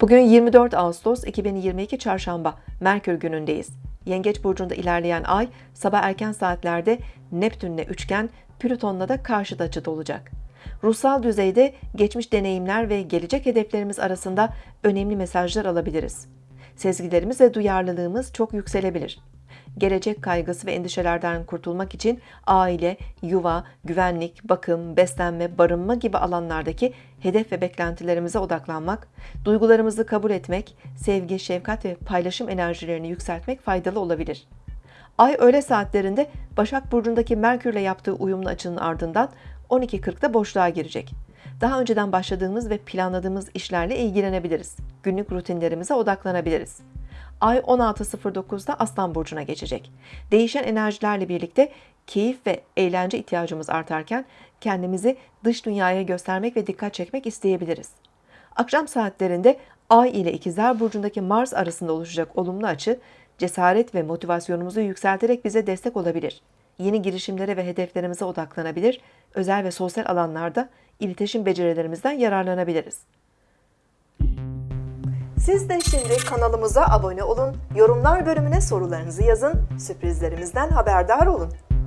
Bugün 24 Ağustos 2022 Çarşamba Merkür günündeyiz. Yengeç burcunda ilerleyen ay sabah erken saatlerde Neptünle üçgen, Plüton'la da karşıt açıda olacak. Ruhsal düzeyde geçmiş deneyimler ve gelecek hedeflerimiz arasında önemli mesajlar alabiliriz. Sezgilerimiz ve duyarlılığımız çok yükselebilir. Gelecek kaygısı ve endişelerden kurtulmak için aile, yuva, güvenlik, bakım, beslenme, barınma gibi alanlardaki hedef ve beklentilerimize odaklanmak, duygularımızı kabul etmek, sevgi, şefkat ve paylaşım enerjilerini yükseltmek faydalı olabilir. Ay öğle saatlerinde Başak Burcu'ndaki Merkür'le yaptığı uyumlu açının ardından 12.40'da boşluğa girecek. Daha önceden başladığımız ve planladığımız işlerle ilgilenebiliriz. Günlük rutinlerimize odaklanabiliriz. Ay 16.09'da Aslan Burcu'na geçecek. Değişen enerjilerle birlikte keyif ve eğlence ihtiyacımız artarken kendimizi dış dünyaya göstermek ve dikkat çekmek isteyebiliriz. Akşam saatlerinde Ay ile İkizler Burcu'ndaki Mars arasında oluşacak olumlu açı, cesaret ve motivasyonumuzu yükselterek bize destek olabilir. Yeni girişimlere ve hedeflerimize odaklanabilir, özel ve sosyal alanlarda iletişim becerilerimizden yararlanabiliriz. Siz de şimdi kanalımıza abone olun, yorumlar bölümüne sorularınızı yazın, sürprizlerimizden haberdar olun.